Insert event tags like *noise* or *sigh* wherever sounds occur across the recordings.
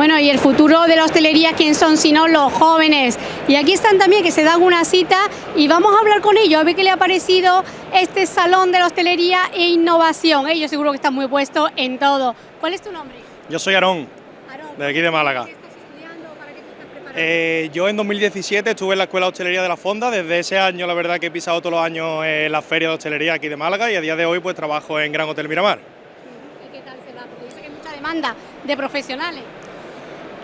Bueno, y el futuro de la hostelería, ¿quién son si no los jóvenes? Y aquí están también, que se dan una cita y vamos a hablar con ellos, a ver qué le ha parecido este salón de la hostelería e innovación. Ellos seguro que están muy puestos en todo. ¿Cuál es tu nombre? Yo soy Aarón, de aquí de Málaga. ¿Qué estás estudiando? ¿Para qué te estás preparando? Eh, yo en 2017 estuve en la Escuela de Hostelería de la Fonda, desde ese año la verdad que he pisado todos los años en la Feria de Hostelería aquí de Málaga y a día de hoy pues trabajo en Gran Hotel Miramar. ¿Y qué tal se va? Porque dice que hay mucha demanda de profesionales.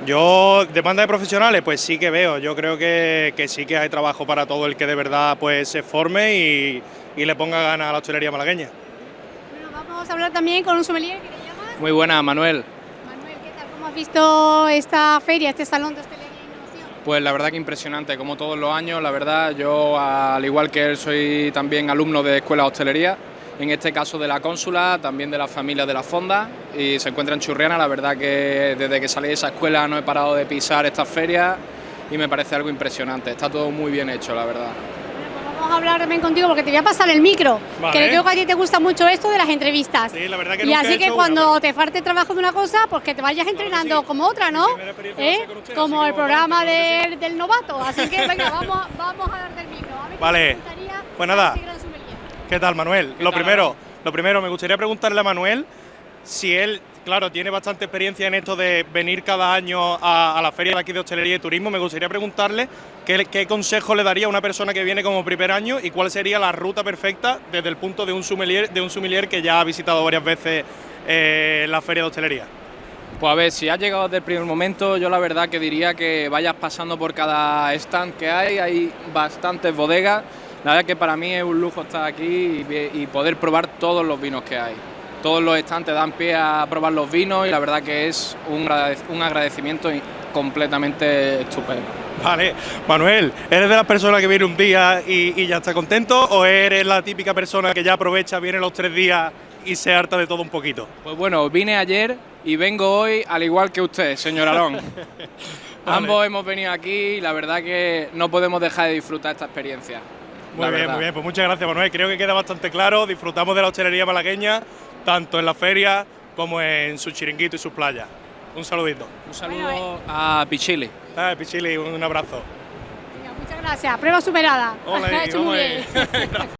Yo, demanda de profesionales, pues sí que veo, yo creo que, que sí que hay trabajo para todo el que de verdad pues se forme y, y le ponga ganas a la hostelería malagueña. Bueno, vamos a hablar también con un sommelier que te llamas. Muy buena, Manuel. Manuel, ¿qué tal? ¿Cómo has visto esta feria, este salón de hostelería e innovación? Pues la verdad que impresionante, como todos los años, la verdad, yo al igual que él soy también alumno de Escuela de Hostelería, en este caso de la cónsula, también de la familia de la Fonda, y se encuentra en Churriana, la verdad que desde que salí de esa escuela no he parado de pisar estas ferias y me parece algo impresionante, está todo muy bien hecho, la verdad. Vamos a hablar también contigo porque te voy a pasar el micro. Vale. Que creo que a ti te gusta mucho esto de las entrevistas. Sí, la verdad que y nunca he así que hecho cuando una, te falte trabajo de una cosa, pues que te vayas entrenando sí. como otra, ¿no? ¿Eh? usted, Como el programa claro del, del novato. Así que venga, *laughs* vamos, vamos a darte el micro. A ver Vale. Pues nada. ¿Qué tal Manuel? Lo tal, primero, lo primero, me gustaría preguntarle a Manuel si él, claro, tiene bastante experiencia en esto de venir cada año a, a la feria de aquí de hostelería y turismo. Me gustaría preguntarle qué, qué consejo le daría a una persona que viene como primer año y cuál sería la ruta perfecta desde el punto de un sommelier, de un sommelier que ya ha visitado varias veces eh, la feria de hostelería. Pues a ver, si has llegado desde el primer momento, yo la verdad que diría que vayas pasando por cada stand que hay, hay bastantes bodegas. La verdad que para mí es un lujo estar aquí y, poder probar todos los vinos que hay. Todos los stands te dan pie a probar los vinos y la verdad que es un, un agradecimiento completamente estupendo. Vale, Manuel, ¿eres de las personas que viene un día y, y ya está contento o eres la típica persona que ya aprovecha, viene los tres días y se harta de todo un poquito? Pues bueno, vine ayer y vengo hoy al igual que usted, señor Alón. *laughs* Ambos hemos venido aquí y la verdad que no podemos dejar de disfrutar esta experiencia. Muy bien, verdad. muy bien, pues muchas gracias Manuel, creo que queda bastante claro, disfrutamos de la hostelería malagueña, tanto en la feria como en su chiringuito y sus playas. Un saludito. Un saludo a Pichili. Ah, Pichili, un abrazo. Venga, muchas gracias. Prueba superada. Hola, *laughs* Ha hecho muy bien. *laughs*